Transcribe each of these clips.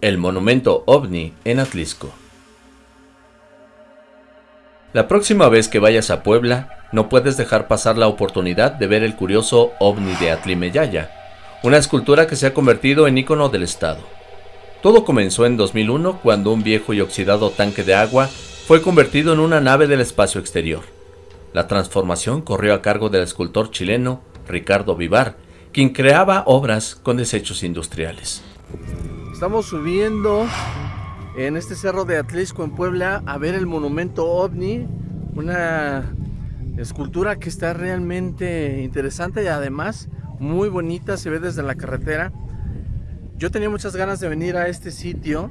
El monumento ovni en Atlisco. La próxima vez que vayas a Puebla, no puedes dejar pasar la oportunidad de ver el curioso ovni de Atlimeyaya, una escultura que se ha convertido en ícono del estado. Todo comenzó en 2001 cuando un viejo y oxidado tanque de agua fue convertido en una nave del espacio exterior. La transformación corrió a cargo del escultor chileno Ricardo Vivar, quien creaba obras con desechos industriales. Estamos subiendo en este cerro de Atlisco en Puebla a ver el monumento OVNI, una escultura que está realmente interesante y además muy bonita, se ve desde la carretera. Yo tenía muchas ganas de venir a este sitio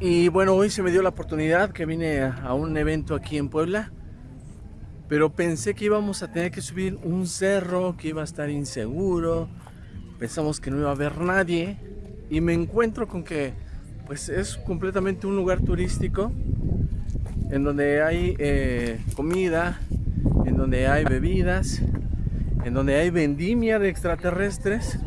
y bueno, hoy se me dio la oportunidad que vine a un evento aquí en Puebla pero pensé que íbamos a tener que subir un cerro, que iba a estar inseguro, pensamos que no iba a haber nadie y me encuentro con que pues es completamente un lugar turístico en donde hay eh, comida, en donde hay bebidas, en donde hay vendimia de extraterrestres.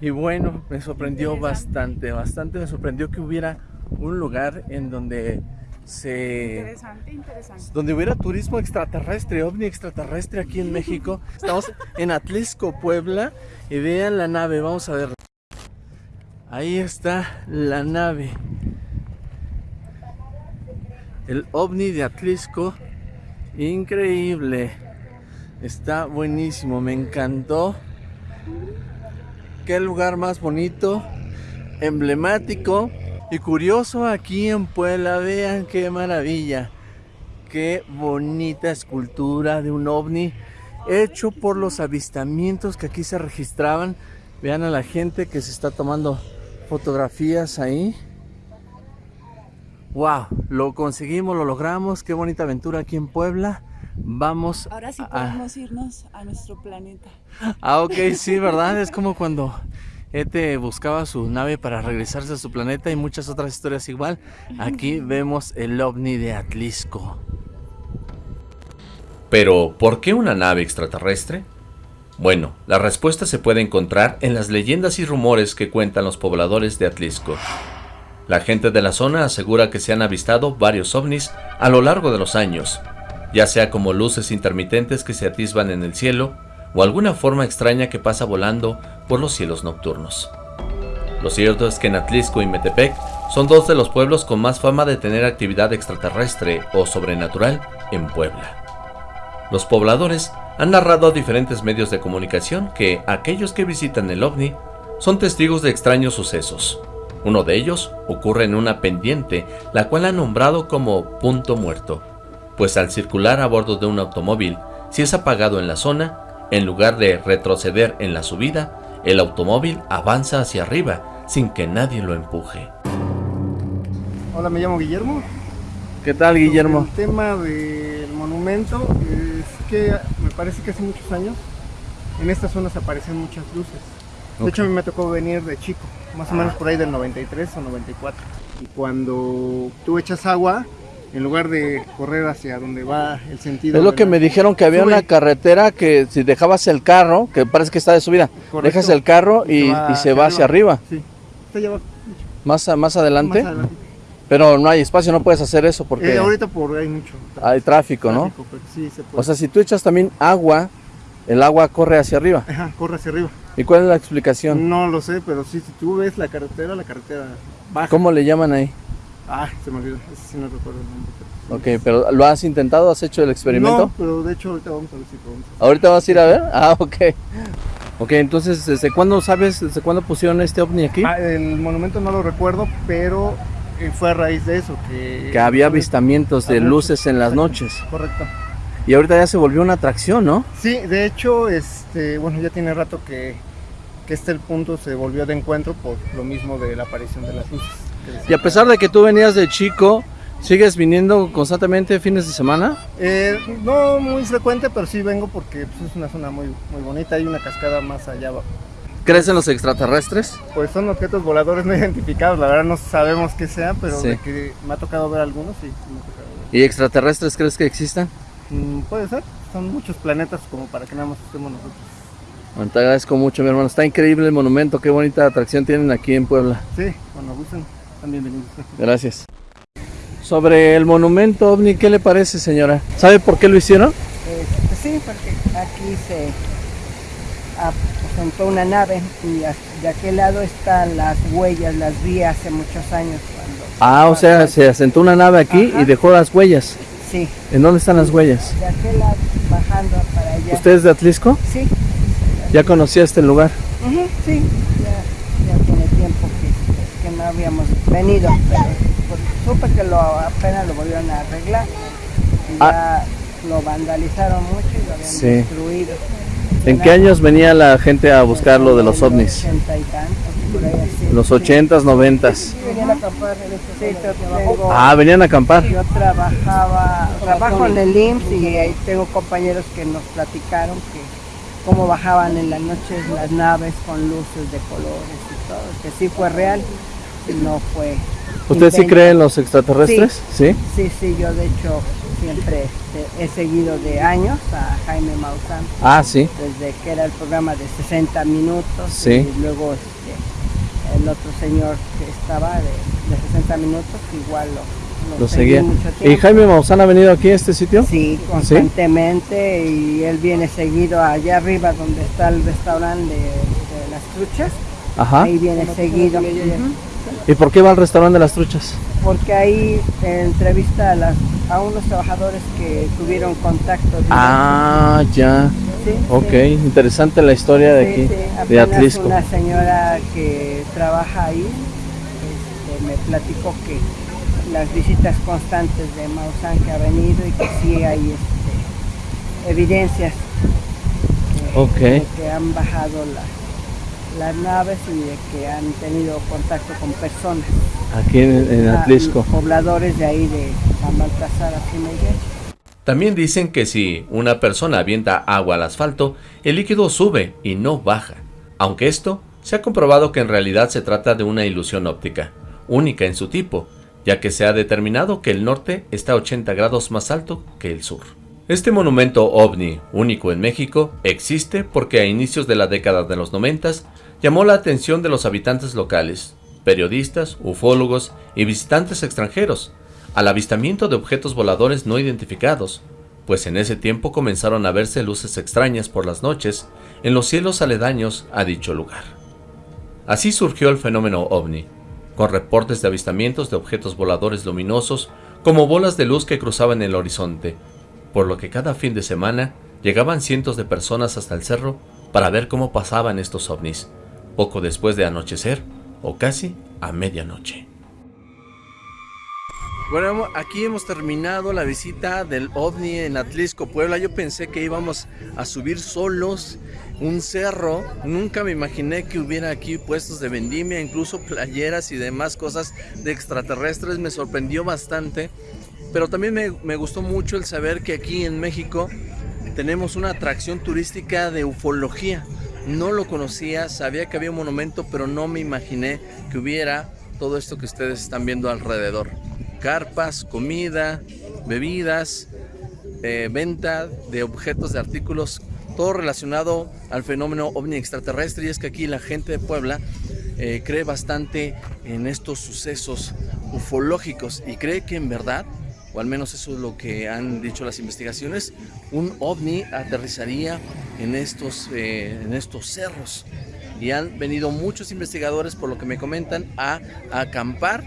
Y bueno, me sorprendió bastante, bastante. Me sorprendió que hubiera un lugar en donde se... Interesante, interesante. Donde hubiera turismo extraterrestre, ovni extraterrestre aquí en México. Estamos en Atlisco, Puebla. Y vean la nave, vamos a ver. Ahí está la nave. El ovni de Atlisco. Increíble. Está buenísimo, me encantó. Qué lugar más bonito, emblemático. Y curioso aquí en Puebla, vean qué maravilla. Qué bonita escultura de un ovni hecho por los avistamientos que aquí se registraban. Vean a la gente que se está tomando fotografías ahí. Wow, lo conseguimos, lo logramos. Qué bonita aventura aquí en Puebla. Vamos. Ahora sí podemos irnos a nuestro planeta. Ah, ok, sí, ¿verdad? Es como cuando este buscaba su nave para regresarse a su planeta y muchas otras historias igual. Aquí vemos el ovni de Atlisco. Pero, ¿por qué una nave extraterrestre? Bueno, la respuesta se puede encontrar en las leyendas y rumores que cuentan los pobladores de Atlisco. La gente de la zona asegura que se han avistado varios ovnis a lo largo de los años, ya sea como luces intermitentes que se atisban en el cielo, o alguna forma extraña que pasa volando por los cielos nocturnos. Lo cierto es que en Atlisco y Metepec son dos de los pueblos con más fama de tener actividad extraterrestre o sobrenatural en Puebla. Los pobladores han narrado a diferentes medios de comunicación que aquellos que visitan el ovni son testigos de extraños sucesos. Uno de ellos ocurre en una pendiente, la cual han nombrado como punto muerto, pues al circular a bordo de un automóvil, si es apagado en la zona, en lugar de retroceder en la subida, el automóvil avanza hacia arriba sin que nadie lo empuje. Hola, me llamo Guillermo. ¿Qué tal, Guillermo? el tema del monumento es que me parece que hace muchos años en esta zona se aparecen muchas luces. De hecho, a mí me tocó venir de chico, más o menos por ahí del 93 o 94. Y cuando tú echas agua, en lugar de correr hacia donde va el sentido. Es lo que me dijeron que había una carretera que si dejabas el carro, que parece que está de subida, dejas el carro y, se va, hacia, arriba. Sí, está allá abajo. Más, más adelante. Pero no hay espacio, no puedes hacer eso porque... Eh, ahorita por hay mucho. Hay tráfico, ¿no? O sea, si tú echas también agua, el agua corre hacia arriba. Ajá, corre hacia arriba. ¿Y cuál es la explicación? No lo sé, pero sí, si tú ves la carretera, la carretera baja. ¿Cómo le llaman ahí? Ah, se me olvidó, ese sí no recuerdo el nombre. Ok, pero ¿lo has intentado? ¿Has hecho el experimento? No, pero de hecho ahorita vamos a ver si podemos. ¿Ahorita vas a ir a ver? Ah, ok. Ok, entonces, ¿desde cuándo sabes, desde cuándo pusieron este ovni aquí? Ah, el monumento no lo recuerdo, pero eh, fue a raíz de eso. Que, que había avistamientos de luces en las noches. Correcto. Y ahorita ya se volvió una atracción, ¿no? Sí, de hecho, este, bueno, ya tiene rato que, que este el punto se volvió de encuentro por lo mismo de la aparición de las luces. Y a pesar de que tú venías de chico, ¿sigues viniendo constantemente fines de semana? Eh, no muy frecuente, pero sí vengo porque pues, es una zona muy, muy bonita, hay una cascada más allá abajo. ¿Crees en los extraterrestres? Pues son objetos voladores no identificados, la verdad no sabemos qué sea, pero de que me ha tocado ver algunos, sí. Me ha tocado ver. ¿Y extraterrestres crees que existan? Mm, puede ser, son muchos planetas como para que nada más estemos nosotros. Bueno, te agradezco mucho, mi hermano. Está increíble el monumento. Qué bonita atracción tienen aquí en Puebla. Sí, cuando gusten, bienvenidos. Gracias. Sobre el monumento ovni, ¿qué le parece, señora? ¿Sabe por qué lo hicieron? Este, sí, porque aquí se asentó una nave y de aquel lado están las huellas, las vi hace muchos años. Cuando Ah, o sea, se asentó una nave aquí Ajá. y dejó las huellas. Sí, ¿En dónde están las huellas? de aquel lado bajando para allá. ¿Usted es de Atlisco? Sí, ¿Ya conocía este lugar? sí, ya, ya tiene tiempo que, que no habíamos venido, pero supe que lo, apenas lo volvieron a arreglar. Y ya lo vandalizaron mucho y lo habían Ah. Sí. destruido. ¿En qué años venía la gente a buscar lo de los ovnis? Los Sí. 80s, 90s. Sí, venían a acampar en este Sí, yo tengo- Ah, venían a acampar. Yo trabajaba, trabajo en el IMSS y ahí tengo compañeros que nos platicaron que cómo bajaban en las noches las naves con luces de colores y todo, que sí fue real, no fue. ¿Usted sí cree en los extraterrestres? Sí. Sí, sí, yo de hecho siempre este, he seguido de años a Jaime Maussan, Ah, sí. desde que era el programa de 60 minutos Sí. y luego este, el otro señor que estaba de, de 60 minutos igual lo, Lo seguí seguía. mucho ¿Y. Jaime Maussan ha venido aquí a este sitio? Sí, constantemente y él viene seguido allá arriba donde está el restaurante de, de las truchas. Ajá. Ahí viene seguido. ¿Y por qué va al restaurante de las truchas? Porque ahí entrevista a, las, a unos trabajadores que tuvieron contacto. Ah, ya. Sí, Ok, sí. interesante la historia de Sí, aquí, de Atlisco. Una señora que trabaja ahí este, me platicó que las visitas constantes de Maussan que ha venido y que sí hay este, evidencias eh, de que han bajado las, las naves y de que han tenido contacto con personas. Aquí en, en Ah, Atlisco. Pobladores de ahí de dijeron. También dicen que si una persona avienta agua al asfalto, el líquido sube y no baja. Aunque esto se ha comprobado que en realidad se trata de una ilusión óptica, única en su tipo, ya que se ha determinado que el norte está 80 grados más alto que el sur. Este monumento ovni, único en México, existe porque a inicios de la década de los 90 llamó la atención de los habitantes locales, periodistas, ufólogos y visitantes extranjeros, al avistamiento de objetos voladores no identificados, pues en ese tiempo comenzaron a verse luces extrañas por las noches en los cielos aledaños a dicho lugar. Así surgió el fenómeno ovni, con reportes de avistamientos de objetos voladores luminosos como bolas de luz que cruzaban el horizonte, por lo que cada fin de semana llegaban cientos de personas hasta el cerro para ver cómo pasaban estos ovnis, poco después de anochecer o casi a medianoche. Bueno, aquí hemos terminado la visita del OVNI en Atlisco, Puebla. Yo pensé que íbamos a subir solos un cerro. Nunca me imaginé que hubiera aquí puestos de vendimia, incluso playeras y demás cosas de extraterrestres. Me sorprendió bastante. Pero también me, me gustó mucho el saber que aquí en México tenemos una atracción turística de ufología. No lo conocía, sabía que había un monumento, pero no me imaginé que hubiera todo esto que ustedes están viendo alrededor. Carpas, comida, bebidas, eh, venta de objetos, de artículos, todo relacionado al fenómeno ovni extraterrestre. Y es que aquí la gente de Puebla eh, cree bastante en estos sucesos ufológicos y cree que en verdad, o al menos eso es lo que han dicho las investigaciones, un ovni aterrizaría en estos, eh, en estos cerros. Y han venido muchos investigadores, por lo que me comentan, a, a acampar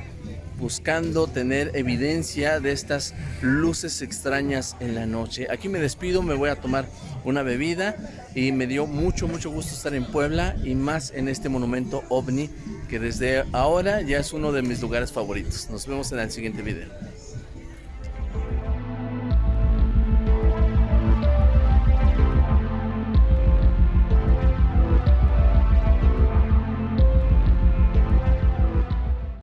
buscando tener evidencia de estas luces extrañas en la noche. Aquí me despido, me voy a tomar una bebida y me dio mucho, mucho gusto estar en Puebla y más en este monumento ovni que desde ahora ya es uno de mis lugares favoritos. Nos vemos en el siguiente video.